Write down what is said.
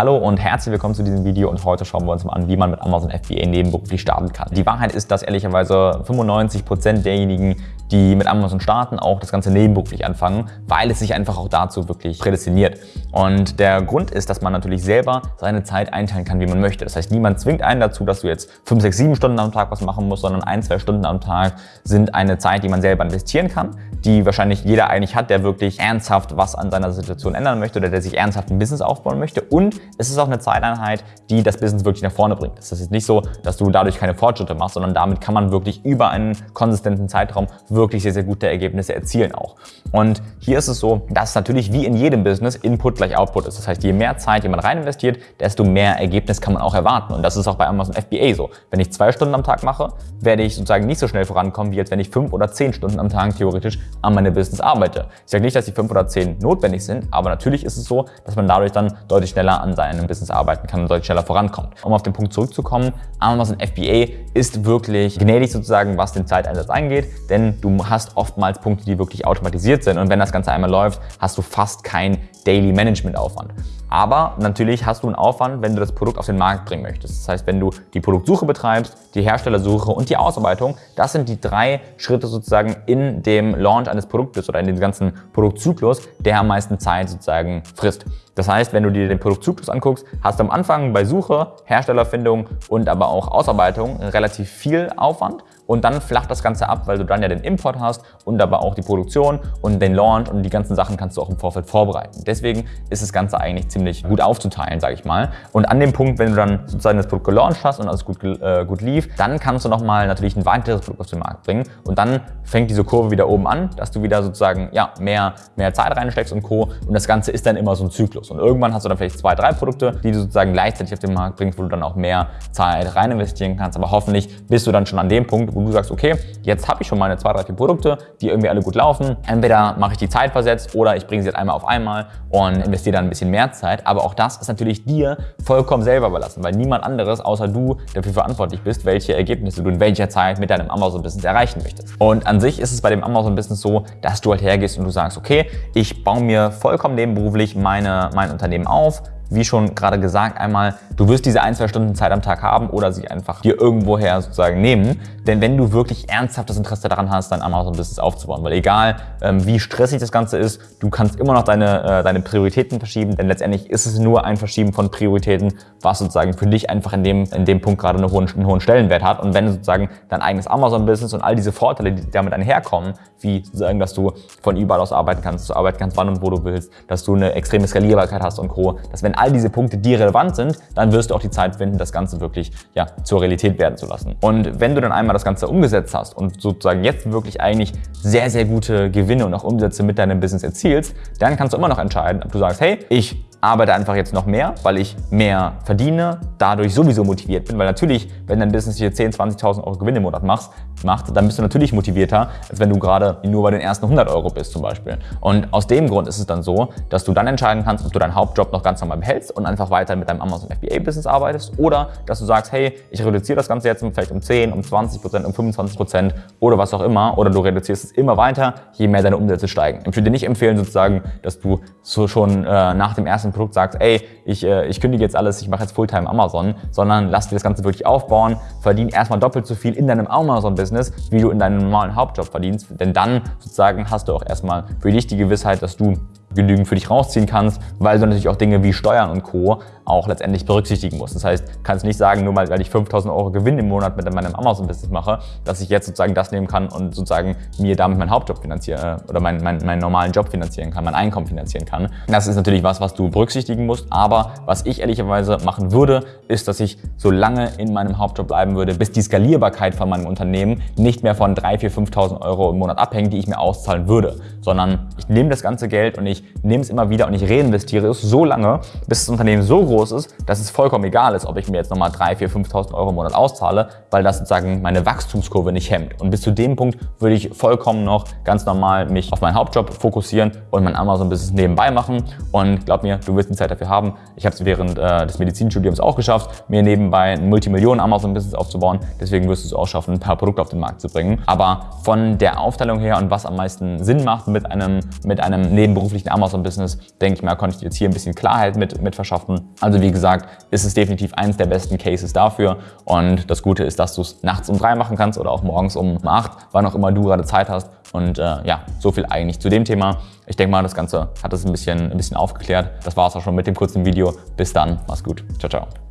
Hallo und herzlich willkommen zu diesem Video und heute schauen wir uns mal an, wie man mit Amazon FBA nebenberuflich starten kann. Die Wahrheit ist, dass ehrlicherweise 95% derjenigen, die mit Amazon starten, auch das Ganze nebenberuflich anfangen, weil es sich einfach auch dazu wirklich prädestiniert. Und der Grund ist, dass man natürlich selber seine Zeit einteilen kann, wie man möchte. Das heißt, niemand zwingt einen dazu, dass du jetzt 5, 6, 7 Stunden am Tag was machen musst, sondern ein, zwei Stunden am Tag sind eine Zeit, die man selber investieren kann, die wahrscheinlich jeder eigentlich hat, der wirklich ernsthaft was an seiner Situation ändern möchte oder der sich ernsthaft ein Business aufbauen möchte. Und es ist auch eine Zeiteinheit, die das Business wirklich nach vorne bringt. Es ist nicht so, dass du dadurch keine Fortschritte machst, sondern damit kann man wirklich über einen konsistenten Zeitraum wirklich sehr, sehr gute Ergebnisse erzielen auch. Und hier ist es so, dass natürlich wie in jedem Business Input gleich Output ist. Das heißt, je mehr Zeit jemand rein investiert, desto mehr Ergebnis kann man auch erwarten. Und das ist auch bei Amazon FBA so. Wenn ich zwei Stunden am Tag mache, werde ich sozusagen nicht so schnell vorankommen, wie jetzt wenn ich fünf oder zehn Stunden am Tag theoretisch an meinem Business arbeite. Ich sage nicht, dass die fünf oder zehn notwendig sind, aber natürlich ist es so, dass man dadurch dann deutlich schneller an seinem Business arbeiten kann und deutlich schneller vorankommt. Um auf den Punkt zurückzukommen, Amazon FBA ist wirklich gnädig sozusagen, was den Zeiteinsatz angeht, denn du hast oftmals Punkte, die wirklich automatisiert sind und wenn das Ganze einmal läuft, hast du fast kein Daily Management Aufwand. Aber natürlich hast du einen Aufwand, wenn du das Produkt auf den Markt bringen möchtest. Das heißt, wenn du die Produktsuche betreibst, die Herstellersuche und die Ausarbeitung, das sind die drei Schritte sozusagen in dem Launch eines Produktes oder in dem ganzen Produktzyklus, der am meisten Zeit sozusagen frisst. Das heißt, wenn du dir den Produktzyklus anguckst, hast du am Anfang bei Suche, Herstellerfindung und aber auch Ausarbeitung relativ viel Aufwand und dann flacht das Ganze ab, weil du dann ja den Import hast und aber auch die Produktion und den Launch und die ganzen Sachen kannst du auch im Vorfeld vorbereiten. Deswegen ist das Ganze eigentlich ziemlich gut aufzuteilen, sage ich mal. Und an dem Punkt, wenn du dann sozusagen das Produkt gelauncht hast und alles gut, äh, gut lief, dann kannst du nochmal natürlich ein weiteres Produkt auf den Markt bringen und dann fängt diese Kurve wieder oben an, dass du wieder sozusagen ja, mehr, mehr Zeit reinsteckst und Co. Und das Ganze ist dann immer so ein Zyklus. Und irgendwann hast du dann vielleicht zwei, drei Produkte, die du sozusagen gleichzeitig auf den Markt bringst, wo du dann auch mehr Zeit rein investieren kannst. Aber hoffentlich bist du dann schon an dem Punkt, wo wo du sagst, okay, jetzt habe ich schon meine zwei, drei, vier Produkte, die irgendwie alle gut laufen. Entweder mache ich die Zeit versetzt oder ich bringe sie jetzt einmal auf einmal und investiere dann ein bisschen mehr Zeit. Aber auch das ist natürlich dir vollkommen selber überlassen, weil niemand anderes außer du dafür verantwortlich bist, welche Ergebnisse du in welcher Zeit mit deinem Amazon-Business erreichen möchtest. Und an sich ist es bei dem Amazon-Business so, dass du halt hergehst und du sagst, okay, ich baue mir vollkommen nebenberuflich meine, mein Unternehmen auf, wie schon gerade gesagt, einmal, du wirst diese ein, zwei Stunden Zeit am Tag haben oder sie einfach dir irgendwoher sozusagen nehmen. Denn wenn du wirklich ernsthaft das Interesse daran hast, dein Amazon-Business aufzubauen, weil egal ähm, wie stressig das Ganze ist, du kannst immer noch deine, äh, deine Prioritäten verschieben, denn letztendlich ist es nur ein Verschieben von Prioritäten, was sozusagen für dich einfach in dem, in dem Punkt gerade einen hohen, einen hohen Stellenwert hat. Und wenn sozusagen dein eigenes Amazon-Business und all diese Vorteile, die damit einherkommen, wie sozusagen, dass du von überall aus arbeiten kannst, du arbeiten kannst, wann und wo du willst, dass du eine extreme Skalierbarkeit hast und Co., dass wenn all diese Punkte dir relevant sind, dann wirst du auch die Zeit finden, das Ganze wirklich ja, zur Realität werden zu lassen. Und wenn du dann einmal das Ganze umgesetzt hast und sozusagen jetzt wirklich eigentlich sehr, sehr gute Gewinne und auch Umsätze mit deinem Business erzielst, dann kannst du immer noch entscheiden, ob du sagst, hey, ich arbeite einfach jetzt noch mehr, weil ich mehr verdiene, dadurch sowieso motiviert bin, weil natürlich, wenn dein Business hier 10.000, 20.000 Euro Gewinn im Monat machst, macht, dann bist du natürlich motivierter, als wenn du gerade nur bei den ersten 100 Euro bist zum Beispiel. Und aus dem Grund ist es dann so, dass du dann entscheiden kannst, ob du deinen Hauptjob noch ganz normal behältst und einfach weiter mit deinem Amazon FBA Business arbeitest oder dass du sagst, hey, ich reduziere das Ganze jetzt vielleicht um 10, um 20 Prozent, um 25 Prozent oder was auch immer oder du reduzierst es immer weiter, je mehr deine Umsätze steigen. Ich würde dir nicht empfehlen sozusagen, dass du so schon äh, nach dem ersten Produkt sagst, ey, ich, äh, ich kündige jetzt alles, ich mache jetzt Fulltime Amazon, sondern lass dir das Ganze wirklich aufbauen, verdien erstmal doppelt so viel in deinem Amazon-Business, wie du in deinem normalen Hauptjob verdienst, denn dann sozusagen hast du auch erstmal für dich die Gewissheit, dass du genügend für dich rausziehen kannst, weil du natürlich auch Dinge wie Steuern und Co. auch letztendlich berücksichtigen musst. Das heißt, kannst nicht sagen, nur weil ich 5000 Euro Gewinn im Monat mit meinem Amazon-Business mache, dass ich jetzt sozusagen das nehmen kann und sozusagen mir damit meinen Hauptjob finanzieren oder meinen, meinen, meinen normalen Job finanzieren kann, mein Einkommen finanzieren kann. Das ist natürlich was, was du berücksichtigen musst, aber was ich ehrlicherweise machen würde, ist, dass ich so lange in meinem Hauptjob bleiben würde, bis die Skalierbarkeit von meinem Unternehmen nicht mehr von 3.000, 4.000, 5.000 Euro im Monat abhängt, die ich mir auszahlen würde, sondern ich nehme das ganze Geld und ich ich nehme es immer wieder und ich reinvestiere es so lange, bis das Unternehmen so groß ist, dass es vollkommen egal ist, ob ich mir jetzt nochmal 3.000, 4.000, 5.000 Euro im Monat auszahle, weil das sozusagen meine Wachstumskurve nicht hemmt. Und bis zu dem Punkt würde ich vollkommen noch ganz normal mich auf meinen Hauptjob fokussieren und mein Amazon-Business nebenbei machen. Und glaub mir, du wirst die Zeit dafür haben. Ich habe es während äh, des Medizinstudiums auch geschafft, mir nebenbei ein Multimillionen-Amazon-Business aufzubauen. Deswegen wirst du es auch schaffen, ein paar Produkte auf den Markt zu bringen. Aber von der Aufteilung her und was am meisten Sinn macht mit einem, mit einem nebenberuflichen eigentliche Amazon-Business, denke ich mal, konnte ich jetzt hier ein bisschen Klarheit mit, mit verschaffen. Also wie gesagt, ist es definitiv eines der besten Cases dafür und das Gute ist, dass du es nachts um drei machen kannst oder auch morgens um acht, wann auch immer du gerade Zeit hast und äh, ja, so viel eigentlich zu dem Thema. Ich denke mal, das Ganze hat es ein bisschen, ein bisschen aufgeklärt. Das war es auch schon mit dem kurzen Video. Bis dann, mach's gut. Ciao, ciao.